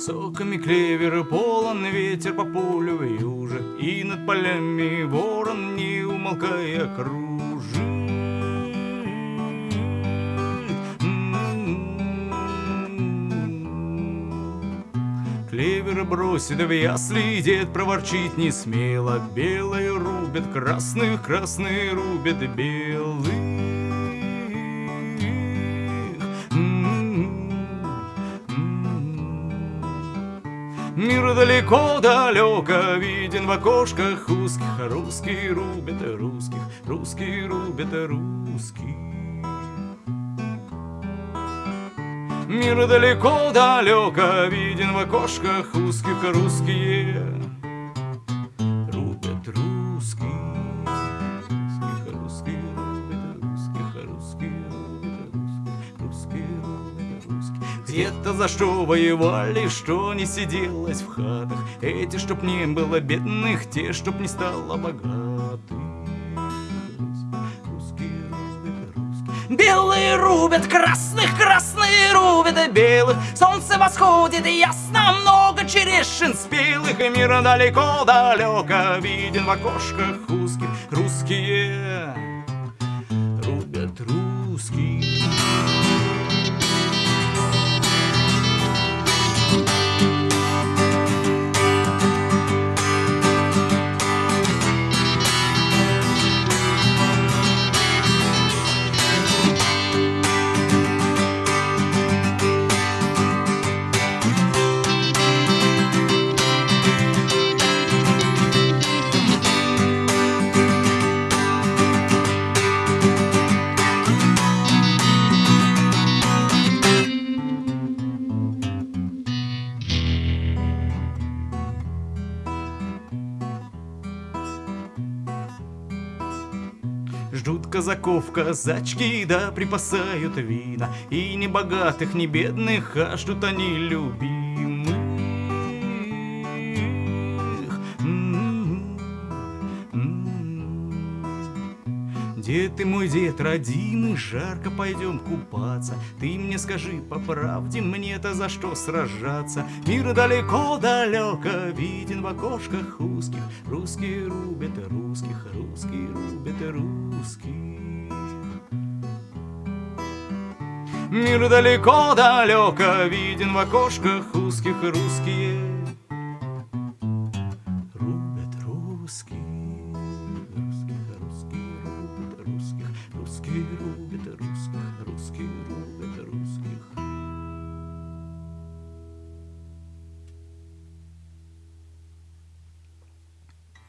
Соками клевера полон ветер по полю в юже, И над полями ворон, не умолкая, кружит. Клевер бросит в ясли, дед проворчит не смело. Белые рубят красных, красные рубят белых. Мир далеко-далеко виден в окошках узких, Русские рубят русских, русские рубят русских. Мир далеко-далеко виден в окошках узких русские Рубят Русских, Где-то за что воевали, что не сиделось в хатах. Эти, чтоб не было бедных, те, чтоб не стало богатых. Белые рубят красных, красные рубят белых. Солнце восходит ясно, много черешин спелых. И мир далеко-далеко виден в окошках узких. Русские Ждут казаков казачки, да припасают вина. И не богатых, не бедных, а ждут они любимых Дед ты мой дед родимый, жарко пойдем купаться? Ты мне скажи по правде, мне-то за что сражаться? Мир далеко-далеко виден в окошках узких. Русские рубят русских, русские рубят русских. Мир далеко-далеко виден в окошках узких. Русские